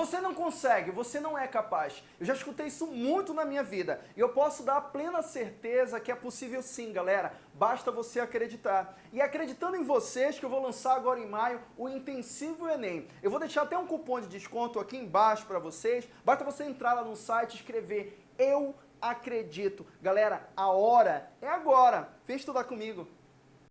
Você não consegue, você não é capaz. Eu já escutei isso muito na minha vida. E eu posso dar a plena certeza que é possível sim, galera. Basta você acreditar. E é acreditando em vocês, que eu vou lançar agora em maio o Intensivo Enem. Eu vou deixar até um cupom de desconto aqui embaixo para vocês. Basta você entrar lá no site e escrever Eu Acredito. Galera, a hora é agora. Vem estudar comigo.